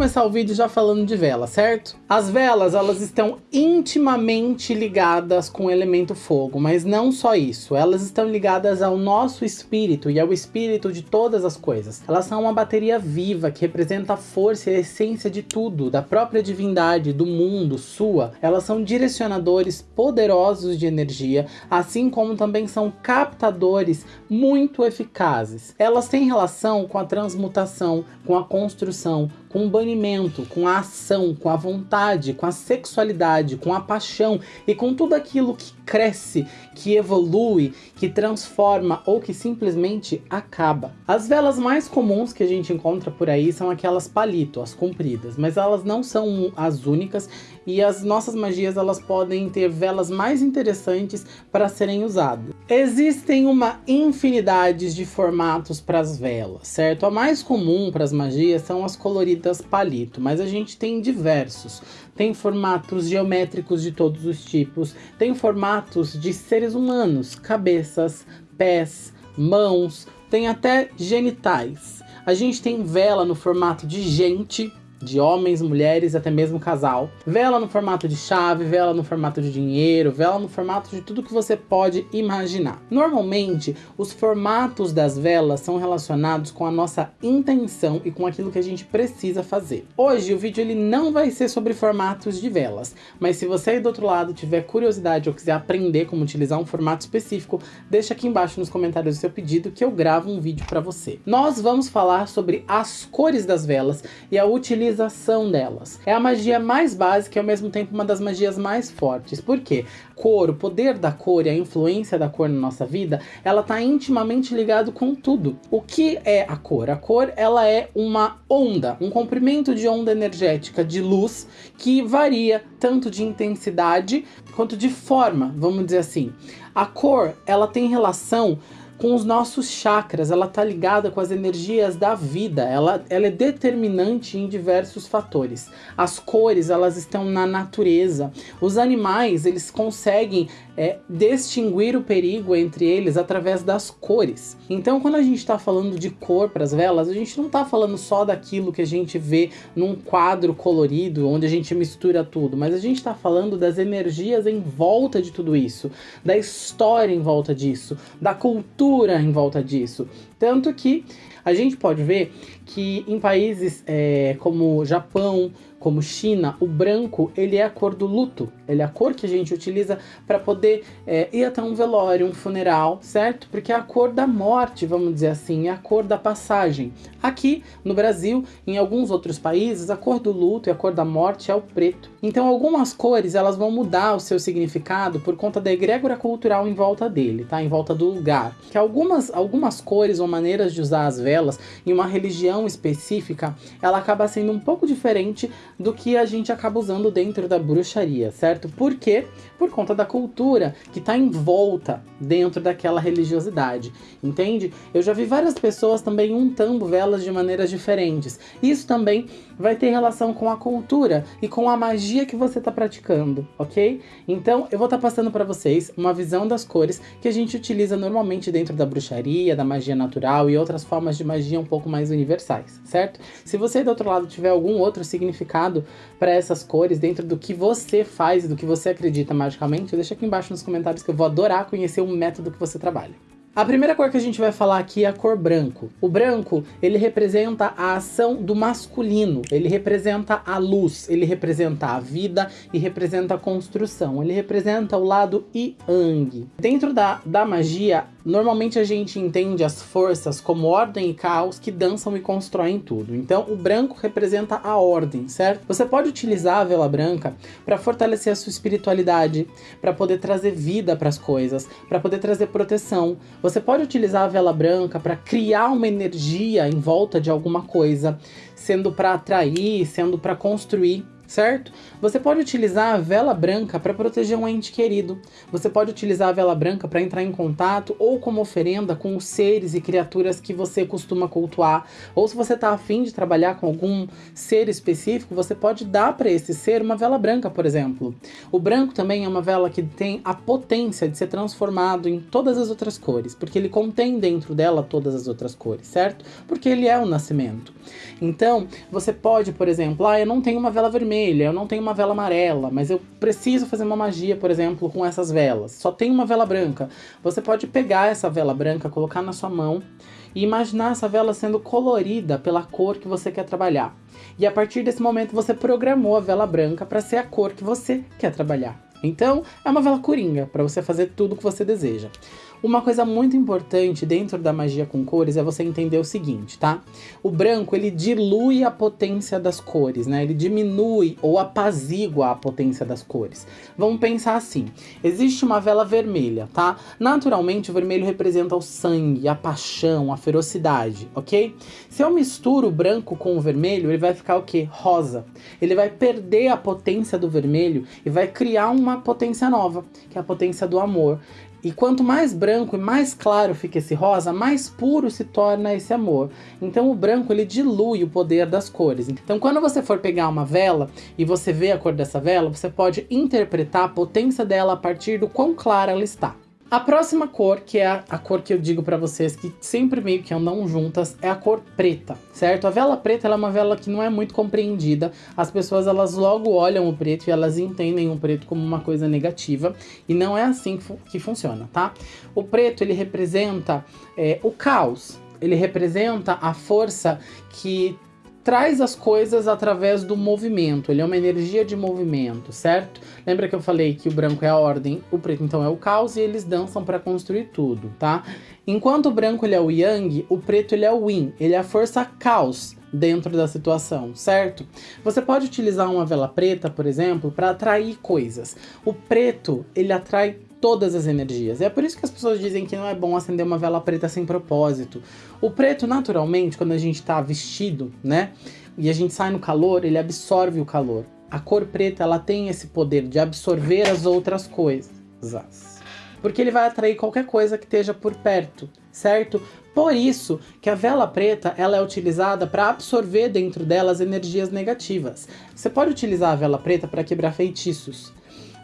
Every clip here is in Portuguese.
começar o vídeo já falando de vela, certo? As velas, elas estão intimamente ligadas com o elemento fogo, mas não só isso. Elas estão ligadas ao nosso espírito e ao espírito de todas as coisas. Elas são uma bateria viva que representa a força e a essência de tudo, da própria divindade, do mundo, sua. Elas são direcionadores poderosos de energia, assim como também são captadores muito eficazes. Elas têm relação com a transmutação, com a construção, com o banimento, com a ação, com a vontade, com a sexualidade, com a paixão e com tudo aquilo que cresce, que evolui, que transforma ou que simplesmente acaba. As velas mais comuns que a gente encontra por aí são aquelas palito, as compridas, mas elas não são as únicas e as nossas magias elas podem ter velas mais interessantes para serem usadas. Existem uma infinidade de formatos para as velas, certo? A mais comum para as magias são as coloridas palito, mas a gente tem diversos. Tem formatos geométricos de todos os tipos, tem formatos de seres humanos, cabeças, pés, mãos, tem até genitais. A gente tem vela no formato de gente, de homens, mulheres, até mesmo casal. Vela no formato de chave, vela no formato de dinheiro, vela no formato de tudo que você pode imaginar. Normalmente, os formatos das velas são relacionados com a nossa intenção e com aquilo que a gente precisa fazer. Hoje o vídeo ele não vai ser sobre formatos de velas, mas se você aí do outro lado tiver curiosidade ou quiser aprender como utilizar um formato específico, deixa aqui embaixo nos comentários o seu pedido que eu gravo um vídeo para você. Nós vamos falar sobre as cores das velas e a utilização utilização delas. É a magia mais básica e ao mesmo tempo uma das magias mais fortes. Por quê? Cor, o poder da cor e a influência da cor na nossa vida, ela está intimamente ligado com tudo. O que é a cor? A cor, ela é uma onda, um comprimento de onda energética de luz que varia tanto de intensidade quanto de forma, vamos dizer assim. A cor, ela tem relação com os nossos chakras, ela está ligada com as energias da vida, ela, ela é determinante em diversos fatores. As cores, elas estão na natureza. Os animais, eles conseguem é, distinguir o perigo entre eles através das cores. Então, quando a gente está falando de cor para as velas, a gente não está falando só daquilo que a gente vê num quadro colorido, onde a gente mistura tudo, mas a gente está falando das energias em volta de tudo isso, da história em volta disso, da cultura em volta disso. Tanto que a gente pode ver que em países é, como Japão, como China, o branco ele é a cor do luto. Ele é a cor que a gente utiliza para poder é, ir até um velório, um funeral, certo? Porque é a cor da morte, vamos dizer assim, é a cor da passagem. Aqui no Brasil, em alguns outros países, a cor do luto e a cor da morte é o preto. Então algumas cores elas vão mudar o seu significado por conta da egrégora cultural em volta dele, tá? Em volta do lugar. Que algumas, algumas cores ou maneiras de usar as velas em uma religião específica, ela acaba sendo um pouco diferente do que a gente acaba usando dentro da bruxaria, certo? Por quê? Por conta da cultura que está em volta dentro daquela religiosidade, entende? Eu já vi várias pessoas também untando velas de maneiras diferentes. Isso também vai ter relação com a cultura e com a magia que você está praticando, ok? Então eu vou estar tá passando para vocês uma visão das cores que a gente utiliza normalmente dentro da bruxaria, da magia natural e outras formas de magia um pouco mais universais, certo? Se você do outro lado tiver algum outro significado para essas cores dentro do que você faz do que você acredita magicamente, deixa aqui embaixo nos comentários que eu vou adorar conhecer o método que você trabalha. A primeira cor que a gente vai falar aqui é a cor branco. O branco, ele representa a ação do masculino, ele representa a luz, ele representa a vida e representa a construção, ele representa o lado Yang. Dentro da, da magia, normalmente a gente entende as forças como ordem e caos que dançam e constroem tudo. Então o branco representa a ordem, certo? Você pode utilizar a vela branca para fortalecer a sua espiritualidade, para poder trazer vida para as coisas, para poder trazer proteção, você pode utilizar a vela branca para criar uma energia em volta de alguma coisa, sendo para atrair, sendo para construir certo? Você pode utilizar a vela branca para proteger um ente querido. Você pode utilizar a vela branca para entrar em contato ou como oferenda com os seres e criaturas que você costuma cultuar. Ou se você está afim de trabalhar com algum ser específico, você pode dar para esse ser uma vela branca, por exemplo. O branco também é uma vela que tem a potência de ser transformado em todas as outras cores, porque ele contém dentro dela todas as outras cores, certo? Porque ele é o nascimento. Então, você pode, por exemplo, ah, eu não tenho uma vela vermelha, eu não tenho uma vela amarela, mas eu preciso fazer uma magia, por exemplo, com essas velas. Só tem uma vela branca. Você pode pegar essa vela branca, colocar na sua mão e imaginar essa vela sendo colorida pela cor que você quer trabalhar. E a partir desse momento você programou a vela branca para ser a cor que você quer trabalhar. Então, é uma vela coringa para você fazer tudo o que você deseja. Uma coisa muito importante dentro da magia com cores é você entender o seguinte, tá? O branco, ele dilui a potência das cores, né? Ele diminui ou apazigua a potência das cores. Vamos pensar assim, existe uma vela vermelha, tá? Naturalmente, o vermelho representa o sangue, a paixão, a ferocidade, ok? Se eu misturo o branco com o vermelho, ele vai ficar o quê? Rosa. Ele vai perder a potência do vermelho e vai criar uma potência nova, que é a potência do amor. E quanto mais branco e mais claro fica esse rosa, mais puro se torna esse amor. Então o branco ele dilui o poder das cores. Então quando você for pegar uma vela e você vê a cor dessa vela, você pode interpretar a potência dela a partir do quão clara ela está. A próxima cor, que é a, cor que eu digo para vocês que sempre meio que andam juntas, é a cor preta, certo? A vela preta é uma vela que não é muito compreendida. As pessoas elas logo olham o preto e elas entendem o preto como uma coisa negativa e não é assim que, fu que funciona, tá? O preto ele representa é, o caos, ele representa a força que traz as coisas através do movimento, ele é uma energia de movimento, certo? Lembra que eu falei que o branco é a ordem, o preto então é o caos e eles dançam para construir tudo, tá? Enquanto o branco ele é o yang, o preto ele é o yin, ele é a força caos dentro da situação, certo? Você pode utilizar uma vela preta, por exemplo, para atrair coisas. O preto, ele atrai todas as energias. É por isso que as pessoas dizem que não é bom acender uma vela preta sem propósito. O preto, naturalmente, quando a gente está vestido, né? E a gente sai no calor, ele absorve o calor. A cor preta, ela tem esse poder de absorver as outras coisas. Porque ele vai atrair qualquer coisa que esteja por perto, certo? Por isso que a vela preta ela é utilizada para absorver dentro dela as energias negativas. Você pode utilizar a vela preta para quebrar feitiços.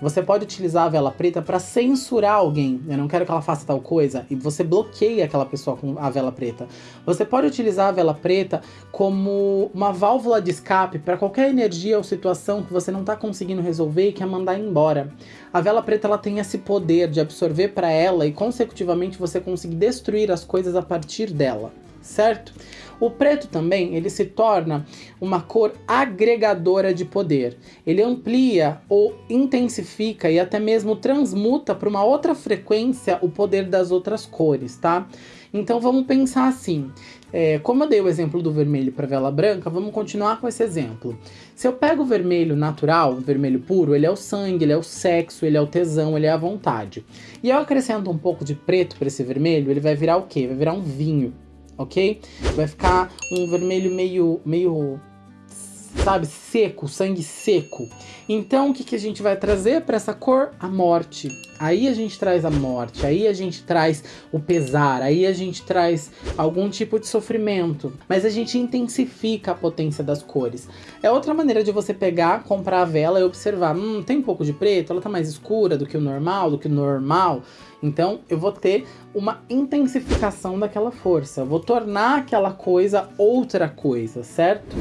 Você pode utilizar a vela preta para censurar alguém. Eu não quero que ela faça tal coisa. E você bloqueia aquela pessoa com a vela preta. Você pode utilizar a vela preta como uma válvula de escape para qualquer energia ou situação que você não está conseguindo resolver e quer mandar embora. A vela preta ela tem esse poder de absorver para ela e consecutivamente você conseguir destruir as coisas a partir dela, certo? O preto também, ele se torna uma cor agregadora de poder. Ele amplia ou intensifica e até mesmo transmuta para uma outra frequência o poder das outras cores, tá? Então vamos pensar assim, é, como eu dei o exemplo do vermelho para vela branca, vamos continuar com esse exemplo. Se eu pego o vermelho natural, o vermelho puro, ele é o sangue, ele é o sexo, ele é o tesão, ele é a vontade. E eu acrescento um pouco de preto para esse vermelho, ele vai virar o quê? Vai virar um vinho ok? Vai ficar um vermelho meio, meio sabe, seco, sangue seco. Então, o que, que a gente vai trazer para essa cor? A morte. Aí a gente traz a morte, aí a gente traz o pesar, aí a gente traz algum tipo de sofrimento. Mas a gente intensifica a potência das cores. É outra maneira de você pegar, comprar a vela e observar. Hum, tem um pouco de preto, ela tá mais escura do que o normal, do que o normal. Então eu vou ter uma intensificação daquela força. Eu vou tornar aquela coisa outra coisa, certo?